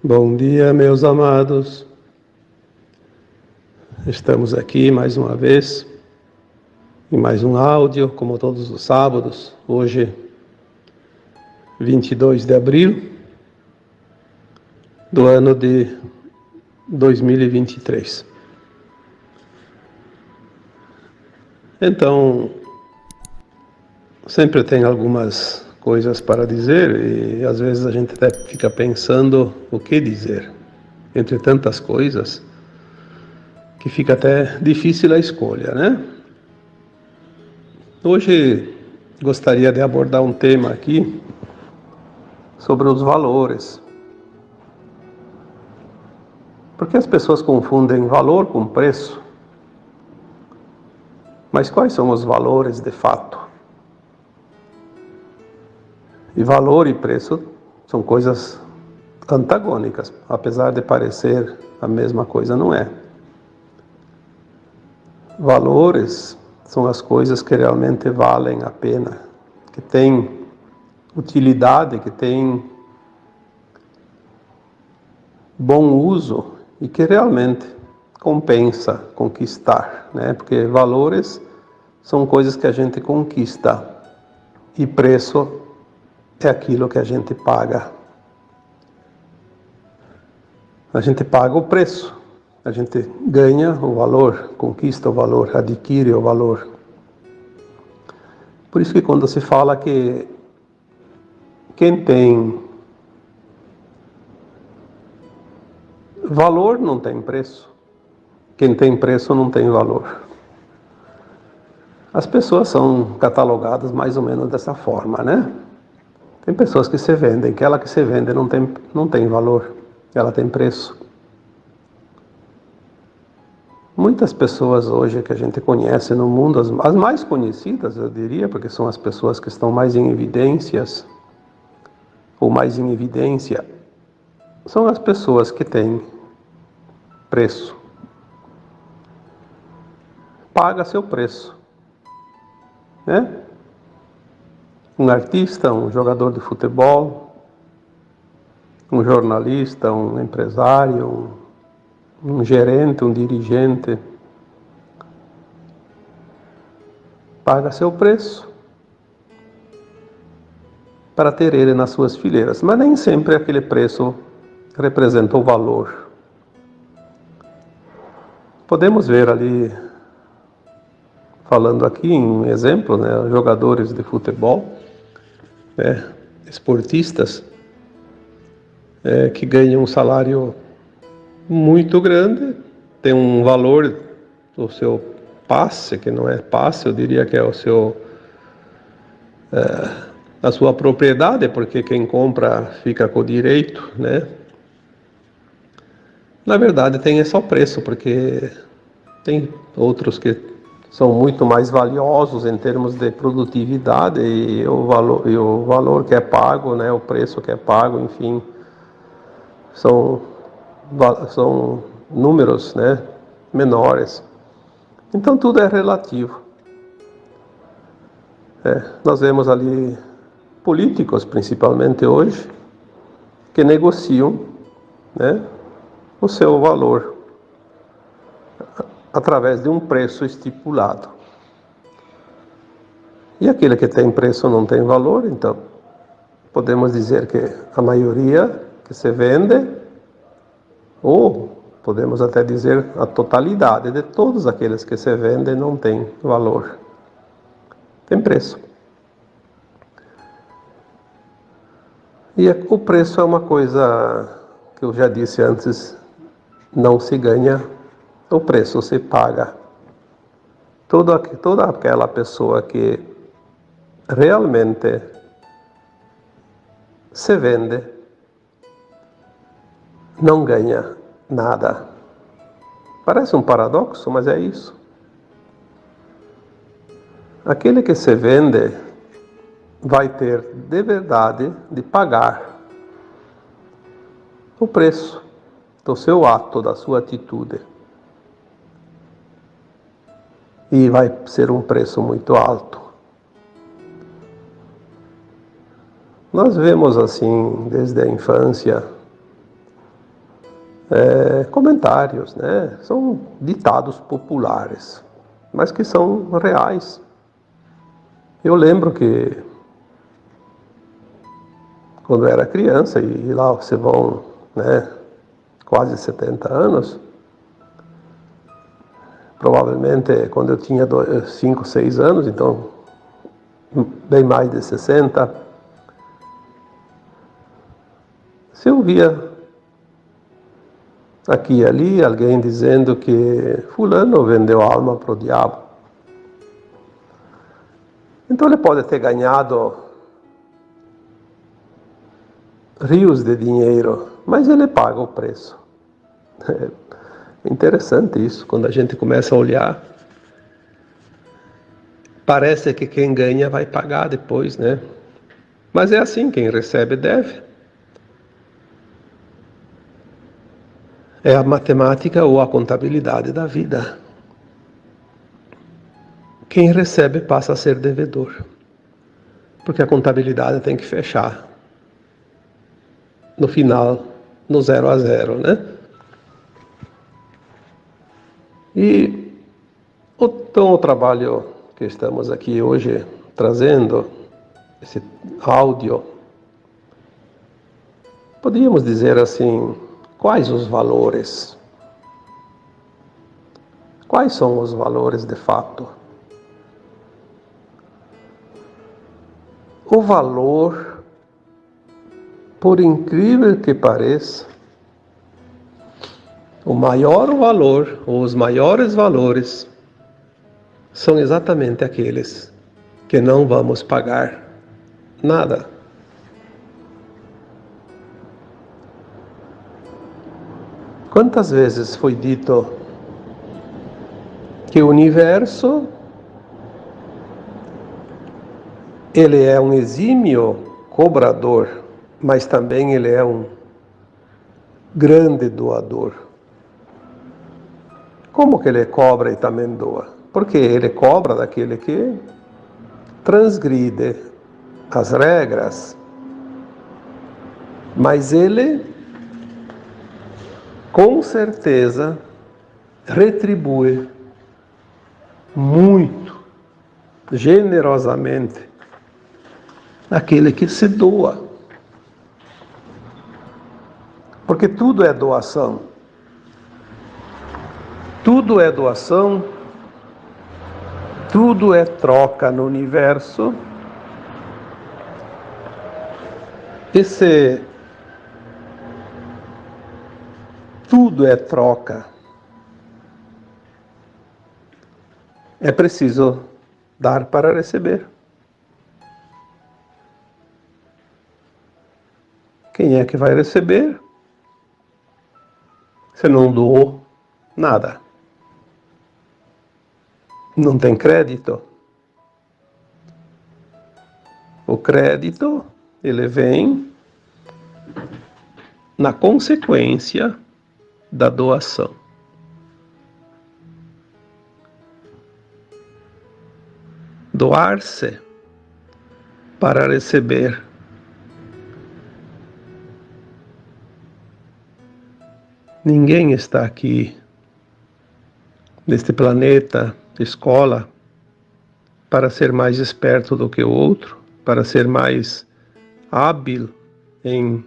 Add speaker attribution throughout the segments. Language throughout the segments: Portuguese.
Speaker 1: Bom dia, meus amados. Estamos aqui mais uma vez em mais um áudio, como todos os sábados. Hoje, 22 de abril do ano de 2023. Então, sempre tem algumas coisas para dizer e às vezes a gente até fica pensando o que dizer entre tantas coisas que fica até difícil a escolha, né? Hoje gostaria de abordar um tema aqui sobre os valores. Porque as pessoas confundem valor com preço. Mas quais são os valores de fato? E valor e preço são coisas antagônicas, apesar de parecer a mesma coisa, não é. Valores são as coisas que realmente valem a pena, que têm utilidade, que têm bom uso e que realmente compensa conquistar, né? Porque valores são coisas que a gente conquista e preço é aquilo que a gente paga. A gente paga o preço, a gente ganha o valor, conquista o valor, adquire o valor. Por isso que quando se fala que quem tem valor não tem preço, quem tem preço não tem valor. As pessoas são catalogadas mais ou menos dessa forma, né? Tem pessoas que se vendem, que ela que se vende não tem, não tem valor, ela tem preço. Muitas pessoas hoje que a gente conhece no mundo, as, as mais conhecidas, eu diria, porque são as pessoas que estão mais em evidências, ou mais em evidência, são as pessoas que têm preço. Paga seu preço. Né? Um artista, um jogador de futebol, um jornalista, um empresário, um, um gerente, um dirigente. Paga seu preço para ter ele nas suas fileiras, mas nem sempre aquele preço representa o valor. Podemos ver ali, falando aqui em exemplo, né, jogadores de futebol, né, esportistas é, que ganham um salário muito grande, tem um valor do seu passe, que não é passe, eu diria que é o seu é, a sua propriedade, porque quem compra fica com o direito, né? Na verdade tem só preço, porque tem outros que são muito mais valiosos em termos de produtividade e o valor, e o valor que é pago, né, o preço que é pago, enfim, são, são números né, menores. Então tudo é relativo. É, nós vemos ali políticos, principalmente hoje, que negociam né, o seu valor através de um preço estipulado. E aquele que tem preço não tem valor, então podemos dizer que a maioria que se vende, ou podemos até dizer a totalidade de todos aqueles que se vendem não tem valor. Tem preço. E o preço é uma coisa que eu já disse antes, não se ganha o preço se paga. Toda, toda aquela pessoa que realmente se vende não ganha nada. Parece um paradoxo, mas é isso. Aquele que se vende vai ter de verdade de pagar o preço do seu ato, da sua atitude e vai ser um preço muito alto. Nós vemos assim desde a infância é, comentários, né? São ditados populares, mas que são reais. Eu lembro que quando eu era criança, e lá você vão, né, quase 70 anos, provavelmente quando eu tinha 5, 6 anos, então bem mais de 60, se eu via aqui e ali alguém dizendo que fulano vendeu alma para o diabo. Então ele pode ter ganhado rios de dinheiro, mas ele paga o preço. Interessante isso, quando a gente começa a olhar. Parece que quem ganha vai pagar depois, né? Mas é assim, quem recebe deve. É a matemática ou a contabilidade da vida. Quem recebe passa a ser devedor. Porque a contabilidade tem que fechar no final, no zero a zero, né? E então o trabalho que estamos aqui hoje trazendo, esse áudio, podíamos dizer assim, quais os valores? Quais são os valores de fato? O valor por incrível que pareça, o maior valor, ou os maiores valores, são exatamente aqueles que não vamos pagar nada. Quantas vezes foi dito que o universo ele é um exímio cobrador mas também ele é um grande doador. Como que ele cobra e também doa? Porque ele cobra daquele que transgride as regras, mas ele com certeza retribui muito generosamente aquele que se doa. Porque tudo é doação. Tudo é doação, tudo é troca no universo. Esse tudo é troca. É preciso dar para receber. Quem é que vai receber? Você não doou nada. Não tem crédito. O crédito, ele vem na consequência da doação. Doar-se para receber Ninguém está aqui neste planeta, escola, para ser mais esperto do que o outro, para ser mais hábil em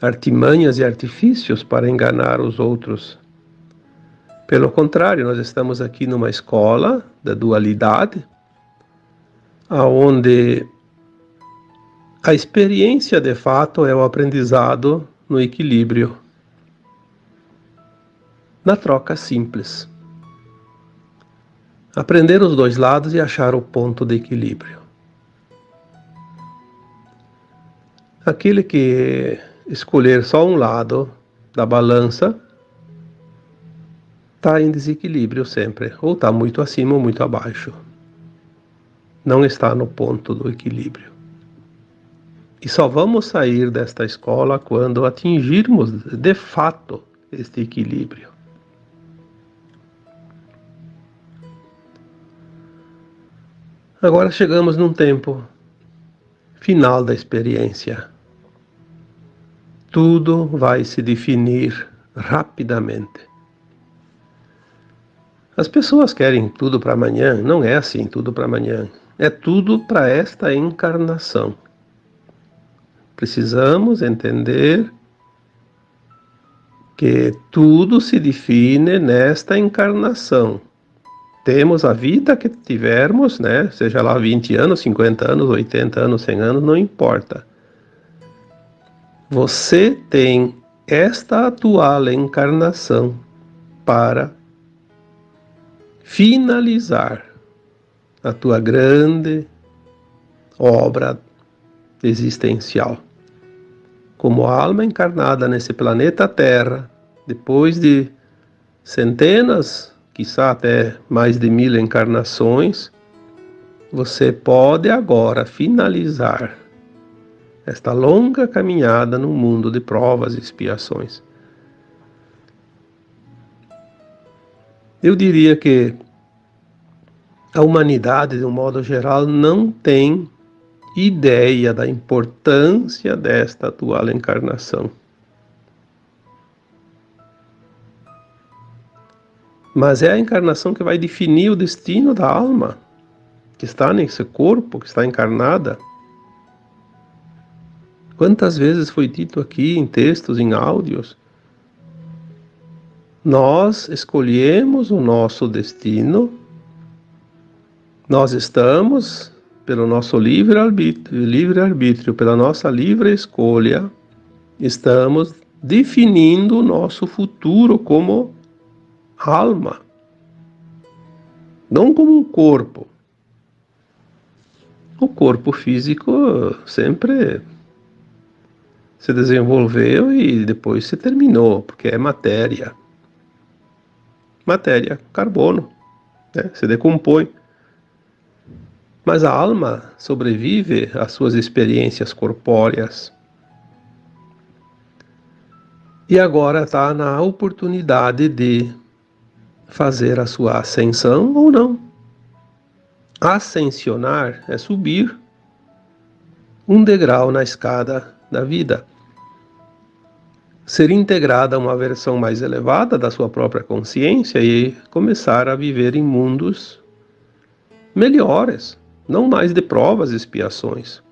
Speaker 1: artimanhas e artifícios para enganar os outros. Pelo contrário, nós estamos aqui numa escola da dualidade, aonde a experiência de fato é o aprendizado no equilíbrio na troca simples. Aprender os dois lados e achar o ponto de equilíbrio. Aquele que escolher só um lado da balança está em desequilíbrio sempre, ou está muito acima ou muito abaixo. Não está no ponto do equilíbrio. E só vamos sair desta escola quando atingirmos de fato este equilíbrio. Agora chegamos num tempo final da experiência. Tudo vai se definir rapidamente. As pessoas querem tudo para amanhã, não é assim tudo para amanhã. É tudo para esta encarnação. Precisamos entender que tudo se define nesta encarnação. Temos a vida que tivermos, né? Seja lá 20 anos, 50 anos, 80 anos, 100 anos, não importa. Você tem esta atual encarnação para finalizar a tua grande obra existencial. Como alma encarnada nesse planeta Terra, depois de centenas, quizá até mais de mil encarnações, você pode agora finalizar esta longa caminhada no mundo de provas e expiações. Eu diria que a humanidade, de um modo geral, não tem ideia da importância desta atual encarnação. Mas é a encarnação que vai definir o destino da alma que está nesse corpo, que está encarnada. Quantas vezes foi dito aqui em textos, em áudios? Nós escolhemos o nosso destino, nós estamos, pelo nosso livre-arbítrio, livre-arbítrio, pela nossa livre escolha, estamos definindo o nosso futuro como alma, não como um corpo. O corpo físico sempre se desenvolveu e depois se terminou, porque é matéria. Matéria, carbono, né? se decompõe. Mas a alma sobrevive às suas experiências corpóreas. E agora está na oportunidade de fazer a sua ascensão ou não. Ascensionar é subir um degrau na escada da vida ser integrada a uma versão mais elevada da sua própria consciência e começar a viver em mundos melhores, não mais de provas e expiações.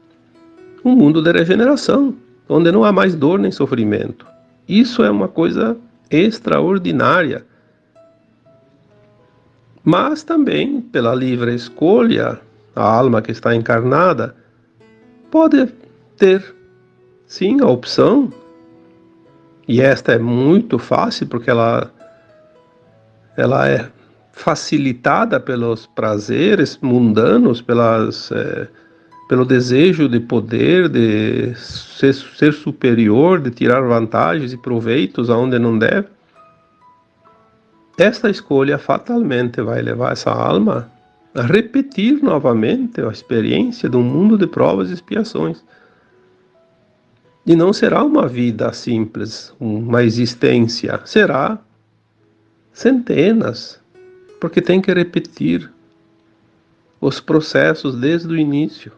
Speaker 1: Um mundo de regeneração, onde não há mais dor nem sofrimento. Isso é uma coisa extraordinária. Mas também, pela livre escolha, a alma que está encarnada pode ter, sim, a opção e esta é muito fácil porque ela, ela é facilitada pelos prazeres mundanos, pelas, é, pelo desejo de poder, de ser, ser superior, de tirar vantagens e proveitos aonde não deve. Esta escolha fatalmente vai levar essa alma a repetir novamente a experiência de um mundo de provas e expiações. E não será uma vida simples, uma existência, será centenas, porque tem que repetir os processos desde o início.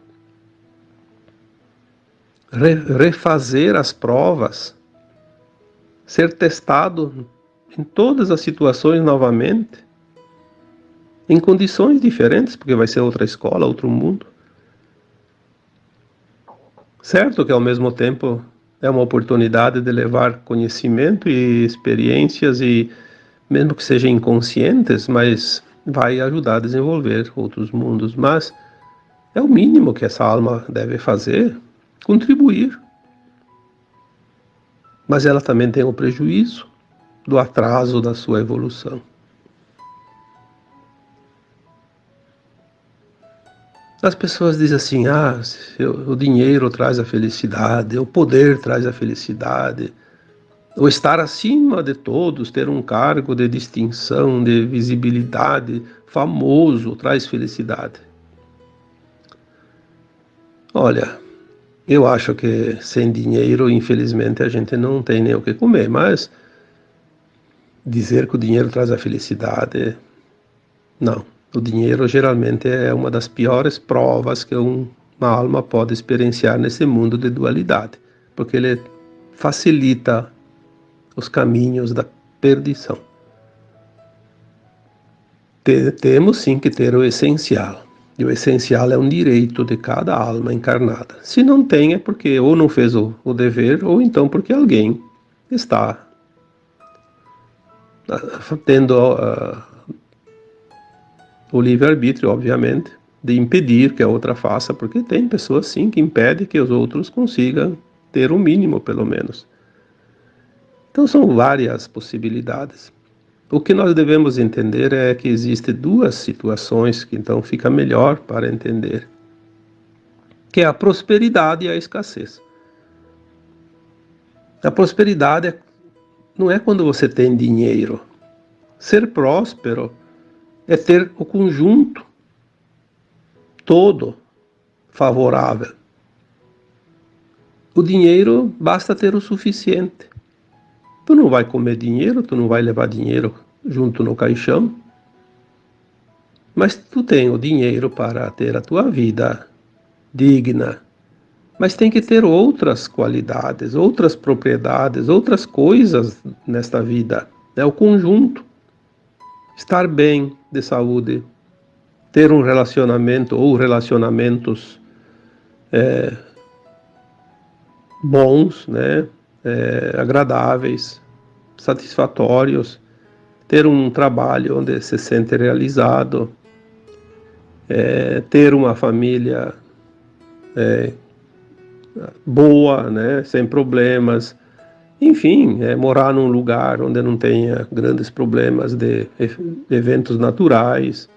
Speaker 1: Re refazer as provas, ser testado em todas as situações novamente, em condições diferentes, porque vai ser outra escola, outro mundo. Certo que ao mesmo tempo é uma oportunidade de levar conhecimento e experiências e mesmo que sejam inconscientes, mas vai ajudar a desenvolver outros mundos, mas é o mínimo que essa alma deve fazer, contribuir. Mas ela também tem o prejuízo do atraso da sua evolução. As pessoas dizem assim: ah, o dinheiro traz a felicidade, o poder traz a felicidade, o estar acima de todos, ter um cargo de distinção, de visibilidade, famoso, traz felicidade. Olha, eu acho que sem dinheiro, infelizmente, a gente não tem nem o que comer, mas dizer que o dinheiro traz a felicidade, não. O dinheiro geralmente é uma das piores provas que um, uma alma pode experienciar nesse mundo de dualidade, porque ele facilita os caminhos da perdição. Temos sim que ter o essencial. E o essencial é um direito de cada alma encarnada. Se não tem, é porque ou não fez o, o dever, ou então porque alguém está tendo uh, o livre-arbítrio, obviamente, de impedir que a outra faça, porque tem pessoas sim que impedem que os outros consigam ter o mínimo, pelo menos. Então são várias possibilidades. O que nós devemos entender é que existem duas situações que então fica melhor para entender, que é a prosperidade e a escassez. A prosperidade é, não é quando você tem dinheiro. Ser próspero é ter o conjunto todo favorável. O dinheiro basta ter o suficiente. Tu não vai comer dinheiro, tu não vai levar dinheiro junto no caixão, mas tu tem o dinheiro para ter a tua vida digna. Mas tem que ter outras qualidades, outras propriedades, outras coisas nesta vida. É o conjunto. Estar bem de saúde, ter um relacionamento ou relacionamentos é, bons, né? é, agradáveis, satisfatórios, ter um trabalho onde se sente realizado, é, ter uma família é, boa, né, sem problemas, enfim, é, morar num lugar onde não tenha grandes problemas de, eventos naturais,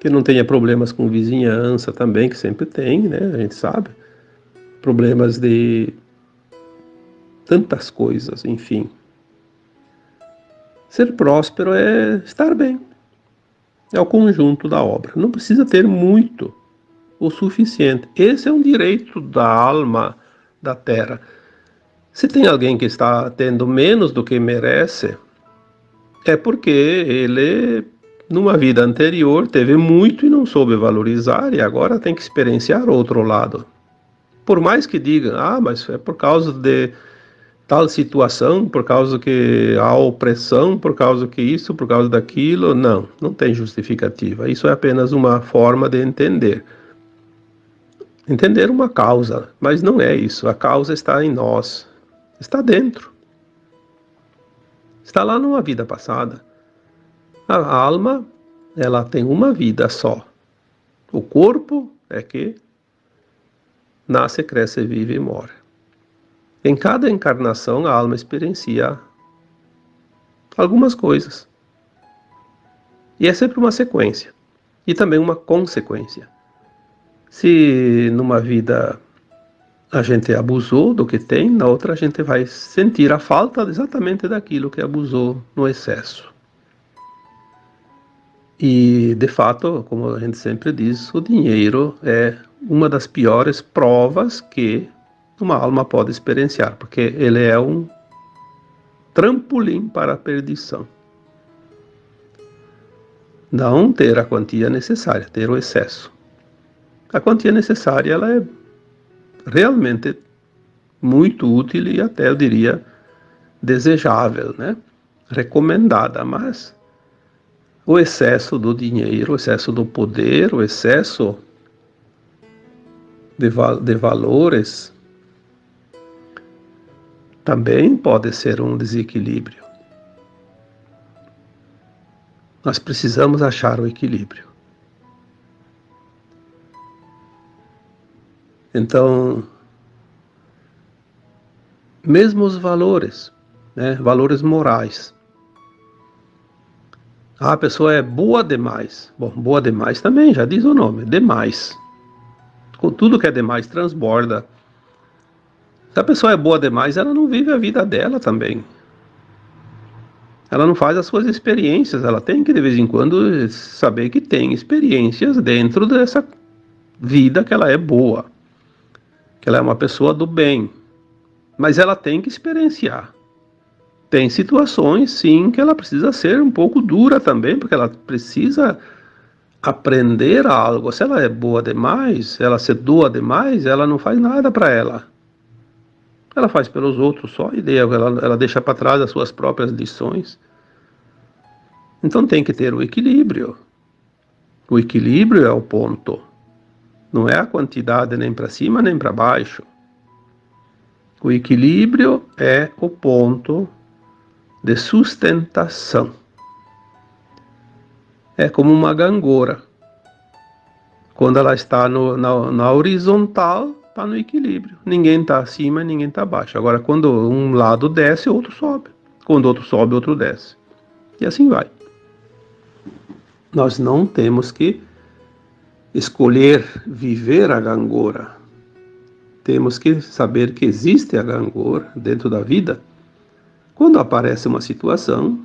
Speaker 1: que não tenha problemas com vizinhança também, que sempre tem, né, a gente sabe, problemas de tantas coisas, enfim. Ser próspero é estar bem. É o conjunto da obra. Não precisa ter muito, o suficiente. Esse é um direito da alma da terra. Se tem alguém que está tendo menos do que merece, é porque ele, numa vida anterior, teve muito e não soube valorizar, e agora tem que experienciar outro lado. Por mais que digam, ah, mas é por causa de tal situação, por causa que há opressão, por causa que isso, por causa daquilo. Não, não tem justificativa. Isso é apenas uma forma de entender. Entender uma causa, mas não é isso. A causa está em nós, está dentro. Está lá numa vida passada. A alma, ela tem uma vida só. O corpo é que nasce, cresce, vive e morre. Em cada encarnação, a alma experiencia algumas coisas. E é sempre uma sequência e também uma consequência. Se numa vida a gente abusou do que tem, na outra a gente vai sentir a falta exatamente daquilo que abusou no excesso. E, de fato, como a gente sempre diz, o dinheiro é uma das piores provas que uma alma pode experienciar, porque ele é um trampolim para a perdição. Não ter a quantia necessária, ter o excesso. A quantia necessária ela é realmente muito útil e até eu diria desejável, né? recomendada, mas o excesso do dinheiro, o excesso do poder, o excesso de, val de valores também pode ser um desequilíbrio. Nós precisamos achar o equilíbrio. Então, mesmo os valores, né, valores morais. Ah, a pessoa é boa demais. Bom, boa demais também, já diz o nome, demais. Tudo que é demais transborda se a pessoa é boa demais, ela não vive a vida dela também. Ela não faz as suas experiências, ela tem que de vez em quando saber que tem experiências dentro dessa vida que ela é boa, que ela é uma pessoa do bem. Mas ela tem que experienciar. Tem situações, sim, que ela precisa ser um pouco dura também, porque ela precisa aprender algo. Se ela é boa demais, ela se doa demais, ela não faz nada para ela. Ela faz pelos outros só e ela, ela deixa para trás as suas próprias lições. Então tem que ter o equilíbrio. O equilíbrio é o ponto. Não é a quantidade nem para cima nem para baixo. O equilíbrio é o ponto de sustentação. É como uma gangorra. Quando ela está no, na, na horizontal, está no equilíbrio. Ninguém está acima, ninguém está abaixo. Agora, quando um lado desce, outro sobe. Quando outro sobe, outro desce. E assim vai. Nós não temos que escolher viver a gangorra. Temos que saber que existe a gangorra dentro da vida. Quando aparece uma situação,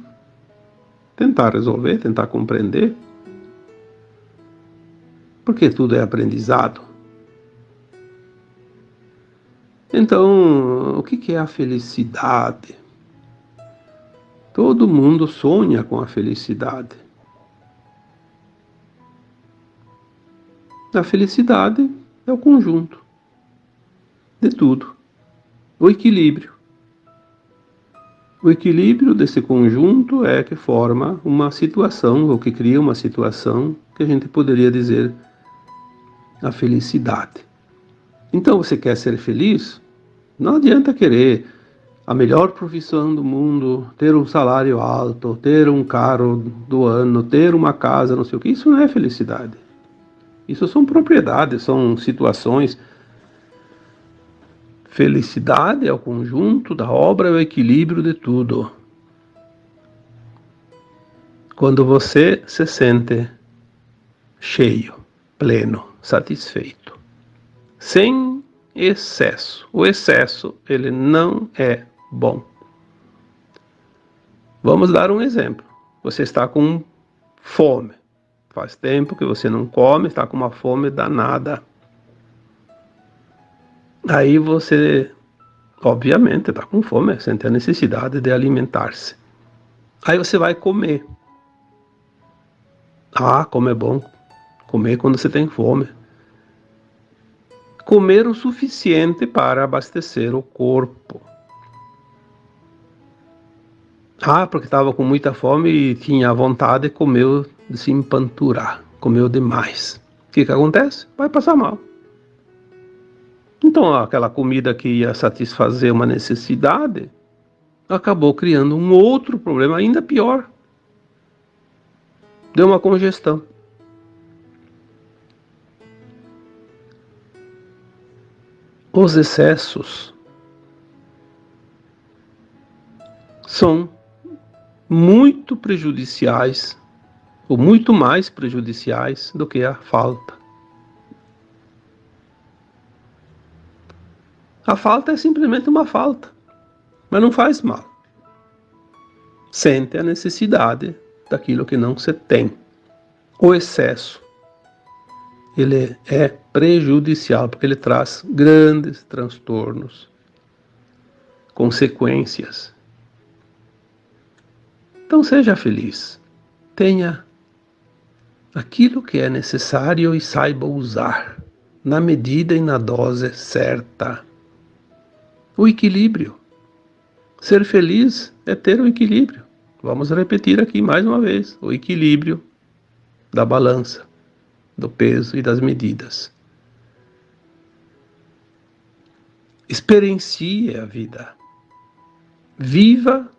Speaker 1: tentar resolver, tentar compreender. Porque tudo é aprendizado. Então, o que é a felicidade? Todo mundo sonha com a felicidade. A felicidade é o conjunto de tudo, o equilíbrio. O equilíbrio desse conjunto é que forma uma situação, ou que cria uma situação que a gente poderia dizer a felicidade. Então, você quer ser feliz? Não adianta querer a melhor profissão do mundo, ter um salário alto, ter um carro do ano, ter uma casa, não sei o que. Isso não é felicidade. Isso são propriedades, são situações. Felicidade é o conjunto da obra, é o equilíbrio de tudo. Quando você se sente cheio, pleno, satisfeito, sem excesso. O excesso, ele não é bom. Vamos dar um exemplo. Você está com fome. Faz tempo que você não come, está com uma fome danada. Aí você, obviamente, está com fome, sente a necessidade de alimentar-se. Aí você vai comer. Ah, como é bom comer quando você tem fome. Comer o suficiente para abastecer o corpo. Ah, porque estava com muita fome e tinha vontade, comeu de se empanturar, comeu demais. O que, que acontece? Vai passar mal. Então, aquela comida que ia satisfazer uma necessidade acabou criando um outro problema ainda pior. Deu uma congestão. Os excessos são muito prejudiciais, ou muito mais prejudiciais do que a falta. A falta é simplesmente uma falta, mas não faz mal. Sente a necessidade daquilo que não se tem. O excesso, ele é prejudicial porque ele traz grandes transtornos, consequências então seja feliz. Tenha aquilo que é necessário e saiba usar, na medida e na dose certa. O equilíbrio. Ser feliz é ter o equilíbrio. Vamos repetir aqui mais uma vez: o equilíbrio da balança, do peso e das medidas. Experiencie a vida. Viva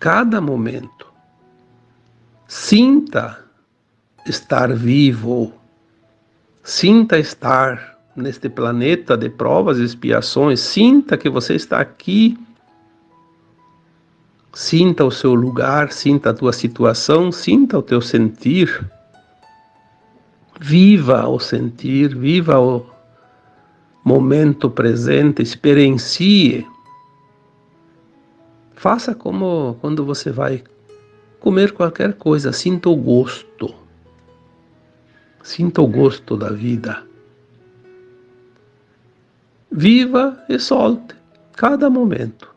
Speaker 1: cada momento. Sinta estar vivo, sinta estar neste planeta de provas e expiações, sinta que você está aqui. Sinta o seu lugar, sinta a tua situação, sinta o teu sentir. Viva o sentir, viva o momento presente, experiencie Faça como quando você vai comer qualquer coisa, sinta o gosto. Sinta o gosto da vida. Viva e solte cada momento.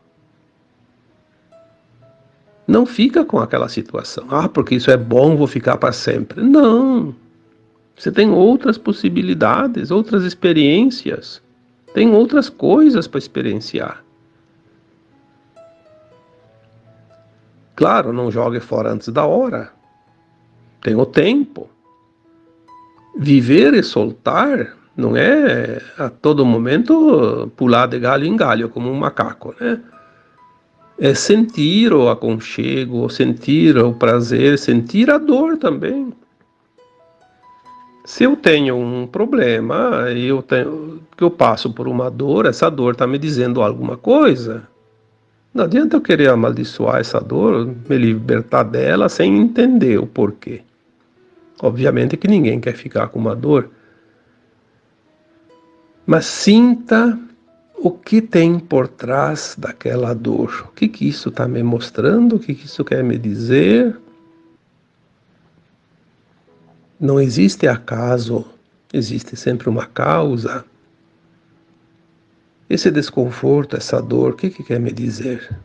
Speaker 1: Não fica com aquela situação. Ah, porque isso é bom, vou ficar para sempre. Não. Você tem outras possibilidades, outras experiências. Tem outras coisas para experienciar. Claro, não jogue fora antes da hora. Tem o tempo. Viver e soltar não é a todo momento pular de galho em galho como um macaco, né? É sentir o aconchego, sentir o prazer, sentir a dor também. Se eu tenho um problema, eu tenho, que eu passo por uma dor, essa dor está me dizendo alguma coisa. Não adianta eu querer amaldiçoar essa dor, me libertar dela sem entender o porquê. Obviamente que ninguém quer ficar com uma dor. Mas sinta o que tem por trás daquela dor. O que, que isso está me mostrando? O que, que isso quer me dizer? Não existe acaso, existe sempre uma causa. Esse desconforto, essa dor, o que, que quer me dizer?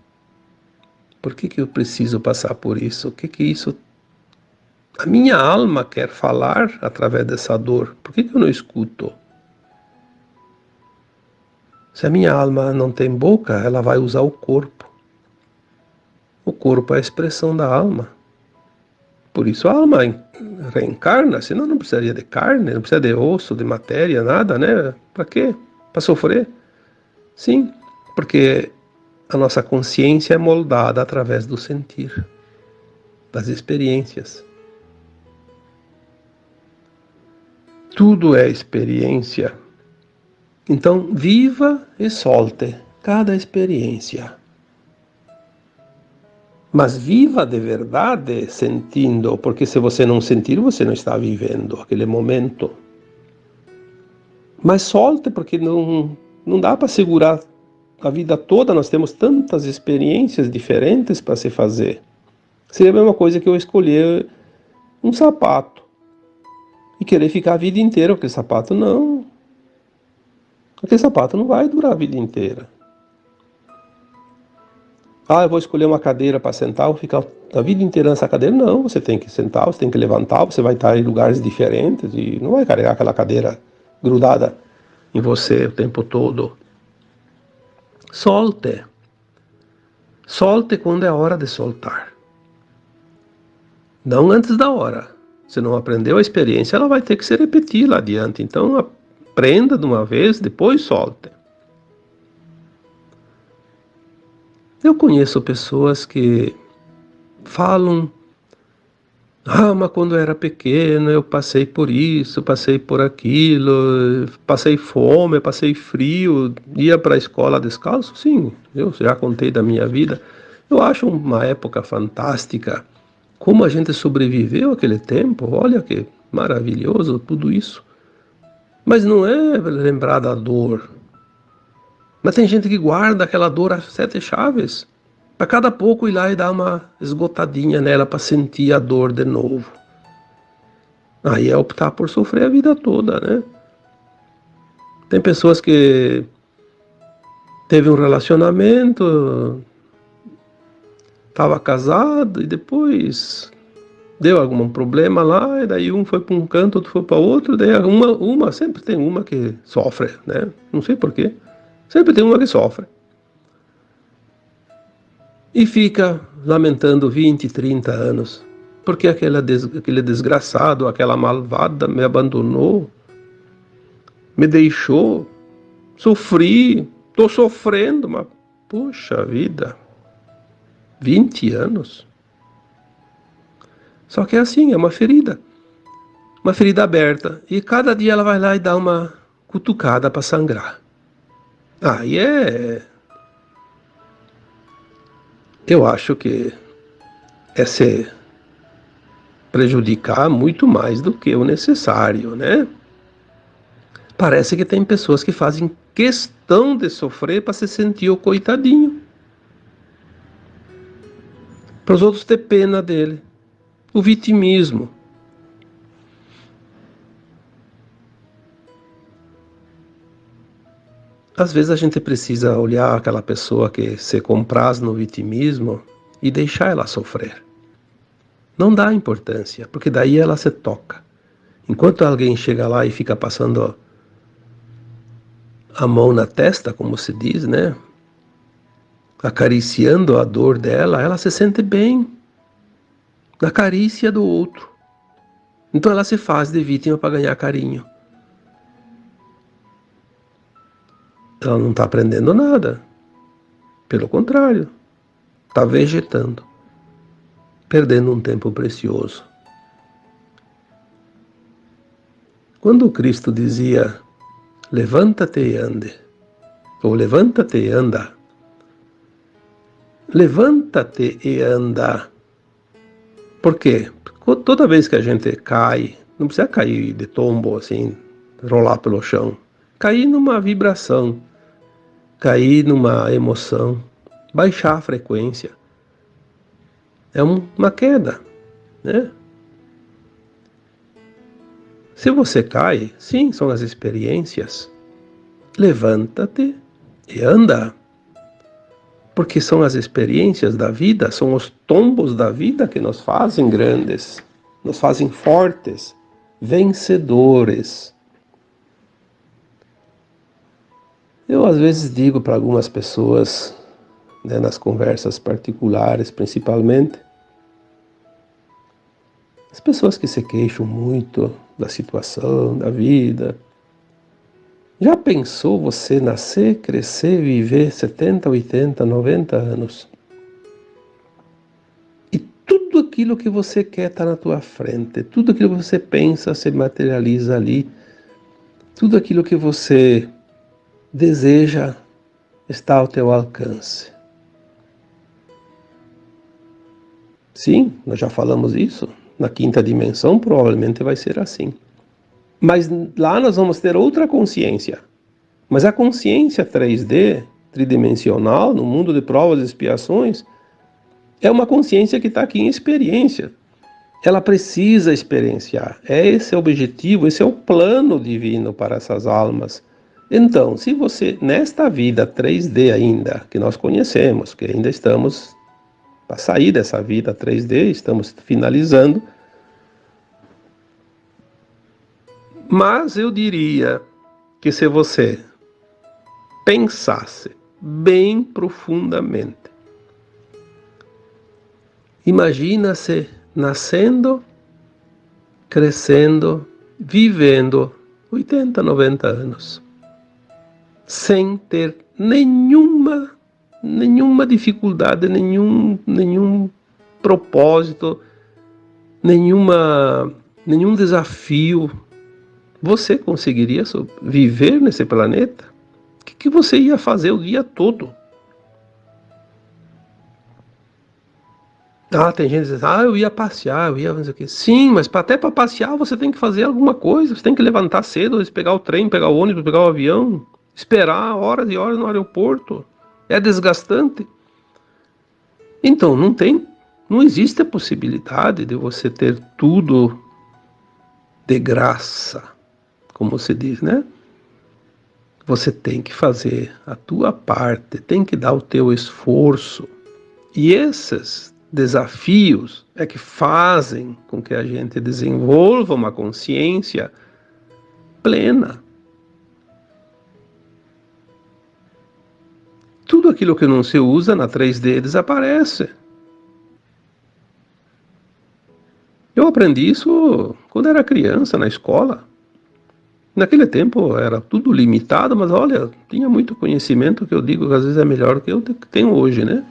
Speaker 1: Por que, que eu preciso passar por isso? O que, que isso. A minha alma quer falar através dessa dor. Por que, que eu não escuto? Se a minha alma não tem boca, ela vai usar o corpo. O corpo é a expressão da alma. Por isso a alma reencarna, senão não precisaria de carne, não precisa de osso, de matéria, nada, né? Para quê? Para sofrer? Sim, porque a nossa consciência é moldada através do sentir, das experiências. Tudo é experiência. Então, viva e solte cada experiência. Mas viva de verdade sentindo, porque se você não sentir, você não está vivendo aquele momento. Mas solte, porque não, não dá para segurar a vida toda, nós temos tantas experiências diferentes para se fazer. Seria a mesma coisa que eu escolher um sapato e querer ficar a vida inteira com aquele sapato. Não. Aquele sapato não vai durar a vida inteira. Ah, eu vou escolher uma cadeira para sentar, vou ficar a vida inteira nessa cadeira. Não, você tem que sentar, você tem que levantar, você vai estar em lugares diferentes e não vai carregar aquela cadeira grudada em você o tempo todo. Solte. Solte quando é hora de soltar. Não antes da hora. Se não aprendeu a experiência, ela vai ter que se repetir lá adiante. Então, aprenda de uma vez, depois solte. Eu conheço pessoas que falam ah, mas quando eu era pequeno eu passei por isso, passei por aquilo, passei fome, passei frio, ia para a escola descalço? Sim, eu já contei da minha vida. Eu acho uma época fantástica. Como a gente sobreviveu aquele tempo, olha que maravilhoso tudo isso. Mas não é lembrar da dor. Mas tem gente que guarda aquela dor a sete chaves a cada pouco ir lá e dar uma esgotadinha nela para sentir a dor de novo. Aí é optar por sofrer a vida toda, né? Tem pessoas que teve um relacionamento, estava casado e depois deu algum problema lá, e daí um foi para um canto, outro foi para outro, daí uma, uma, sempre tem uma que sofre, né? Não sei porquê. Sempre tem uma que sofre e fica lamentando 20, 30 anos, porque aquela des, aquele desgraçado, aquela malvada me abandonou, me deixou, sofri, estou sofrendo, mas puxa vida, 20 anos. Só que é assim, é uma ferida, uma ferida aberta, e cada dia ela vai lá e dá uma cutucada para sangrar. Aí é eu acho que é se prejudicar muito mais do que o necessário, né? Parece que tem pessoas que fazem questão de sofrer para se sentir o coitadinho. Para os outros ter pena dele. O vitimismo. Às vezes a gente precisa olhar aquela pessoa que se compraz no vitimismo e deixar ela sofrer. Não dá importância, porque daí ela se toca. Enquanto alguém chega lá e fica passando a mão na testa, como se diz, né? Acariciando a dor dela, ela se sente bem na carícia do outro. Então ela se faz de vítima para ganhar carinho. Ela não está aprendendo nada. Pelo contrário, está vegetando, perdendo um tempo precioso. Quando Cristo dizia levanta-te e ande, ou levanta-te e anda, levanta-te e anda. Por quê? Porque toda vez que a gente cai, não precisa cair de tombo assim, rolar pelo chão, cair numa vibração, cair numa emoção, baixar a frequência. É uma queda, né? Se você cai, sim, são as experiências. Levanta-te e anda. Porque são as experiências da vida, são os tombos da vida que nos fazem grandes, nos fazem fortes, vencedores. Eu às vezes digo para algumas pessoas, né, nas conversas particulares principalmente, as pessoas que se queixam muito da situação, da vida. Já pensou você nascer, crescer, viver 70, 80, 90 anos? E tudo aquilo que você quer está na tua frente, tudo aquilo que você pensa se materializa ali, tudo aquilo que você deseja está ao teu alcance. Sim, nós já falamos isso. Na quinta dimensão, provavelmente vai ser assim. Mas lá nós vamos ter outra consciência. Mas a consciência 3D, tridimensional, no mundo de provas e expiações, é uma consciência que está aqui em experiência. Ela precisa experienciar. É esse o objetivo, esse é o plano divino para essas almas. Então, se você, nesta vida 3D ainda, que nós conhecemos, que ainda estamos para sair dessa vida 3D, estamos finalizando. Mas eu diria que se você pensasse bem profundamente, imagina-se nascendo, crescendo, vivendo 80, 90 anos, sem ter nenhuma nenhuma dificuldade, nenhum, nenhum propósito, nenhuma, nenhum desafio. Você conseguiria viver nesse planeta? O que, que você ia fazer o dia todo? Ah, tem gente que diz, ah, eu ia passear, eu ia fazer o quê? Sim, mas até para passear você tem que fazer alguma coisa, você tem que levantar cedo, pegar o trem, pegar o ônibus, pegar o avião, esperar horas e horas no aeroporto. É desgastante. Então, não tem, não existe a possibilidade de você ter tudo de graça, como se diz, né? Você tem que fazer a tua parte, tem que dar o teu esforço. E esses desafios é que fazem com que a gente desenvolva uma consciência plena tudo aquilo que não se usa na 3D desaparece. Eu aprendi isso quando era criança, na escola. Naquele tempo era tudo limitado, mas olha, tinha muito conhecimento que eu digo que às vezes é melhor que eu tenho hoje, né?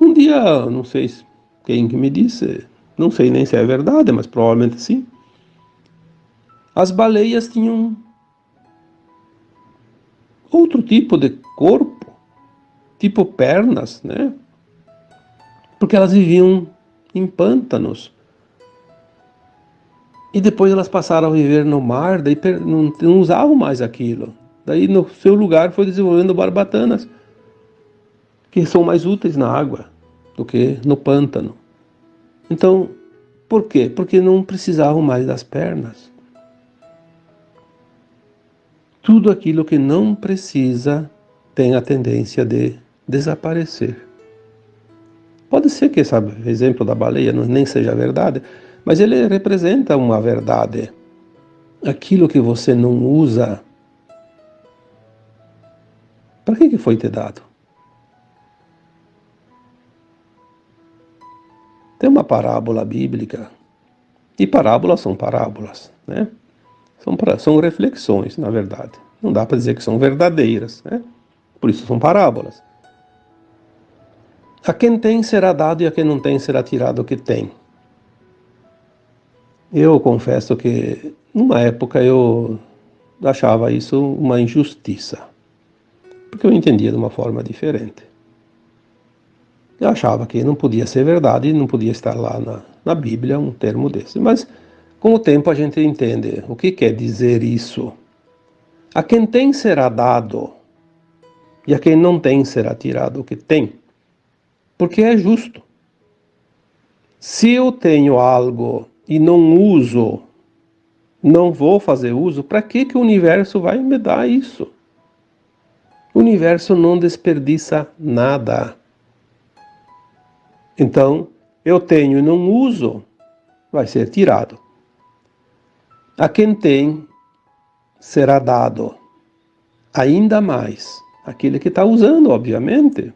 Speaker 1: Um dia, não sei quem que me disse, não sei nem se é verdade, mas provavelmente sim. As baleias tinham outro tipo de corpo, tipo pernas, né? Porque elas viviam em pântanos. E depois elas passaram a viver no mar, daí não, não usavam mais aquilo. Daí no seu lugar foi desenvolvendo barbatanas, que são mais úteis na água do que no pântano. Então, por quê? Porque não precisavam mais das pernas tudo aquilo que não precisa tem a tendência de desaparecer. Pode ser que esse exemplo da baleia nem seja verdade, mas ele representa uma verdade. aquilo que você não usa, para que, foi te dado? Tem uma parábola bíblica, e parábolas são parábolas, né? São, são reflexões, na verdade. Não dá para dizer que são verdadeiras, né? Por isso são parábolas. A quem tem será dado e a quem não tem será tirado o que tem. Eu confesso que, numa época, eu achava isso uma injustiça, porque eu entendia de uma forma diferente. Eu achava que não podia ser verdade não podia estar lá na, na Bíblia um termo desse. Mas, com o tempo, a gente entende o que quer dizer isso. A quem tem será dado, e a quem não tem será tirado o que tem, porque é justo. Se eu tenho algo e não uso, não vou fazer uso, para que, que o universo vai me dar isso? O universo não desperdiça nada. Então, eu tenho e não uso, vai ser tirado. A quem tem, será dado ainda mais. Aquele que está usando, obviamente.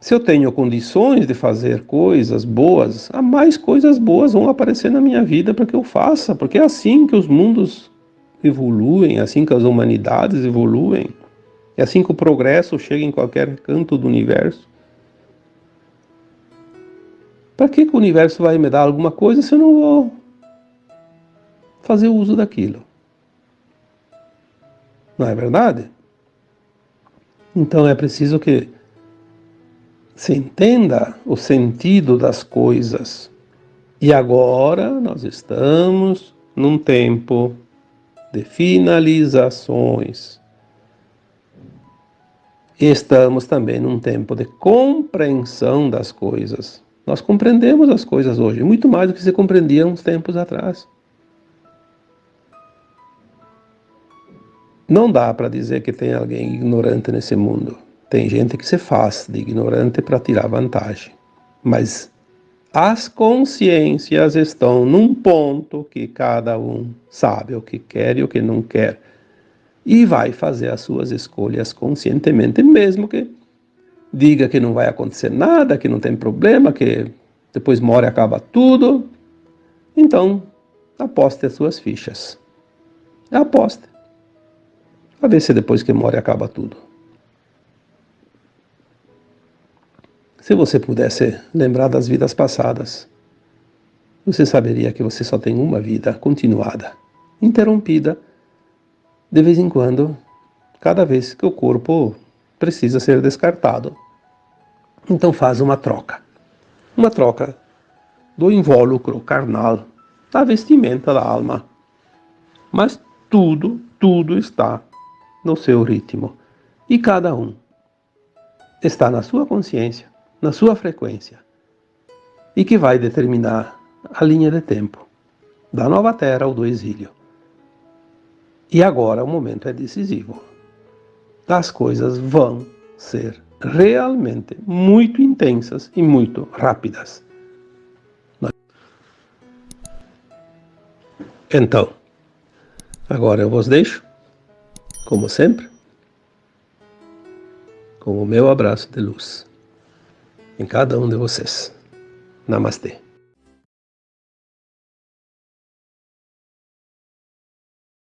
Speaker 1: Se eu tenho condições de fazer coisas boas, há mais coisas boas vão aparecer na minha vida para que eu faça, porque é assim que os mundos evoluem, é assim que as humanidades evoluem, é assim que o progresso chega em qualquer canto do universo. Para que, que o universo vai me dar alguma coisa se eu não vou fazer uso daquilo? Não é verdade? Então é preciso que se entenda o sentido das coisas. E agora nós estamos num tempo de finalizações. Estamos também num tempo de compreensão das coisas. Nós compreendemos as coisas hoje, muito mais do que se compreendia uns tempos atrás. Não dá para dizer que tem alguém ignorante nesse mundo. Tem gente que se faz de ignorante para tirar vantagem. Mas as consciências estão num ponto que cada um sabe o que quer e o que não quer. E vai fazer as suas escolhas conscientemente, mesmo que diga que não vai acontecer nada, que não tem problema, que depois morre e acaba tudo. Então, aposte as suas fichas. Aposte. A ver se depois que morre acaba tudo. Se você pudesse lembrar das vidas passadas, você saberia que você só tem uma vida continuada, interrompida de vez em quando, cada vez que o corpo precisa ser descartado. Então faz uma troca. Uma troca do invólucro carnal, da vestimenta da alma. Mas tudo, tudo está no seu ritmo. E cada um está na sua consciência na sua frequência e que vai determinar a linha de tempo da nova terra ou do exílio. E agora o momento é decisivo. As coisas vão ser realmente muito intensas e muito rápidas. Então, agora eu vos deixo, como sempre, com o meu abraço de luz em cada um de vocês. Namastê.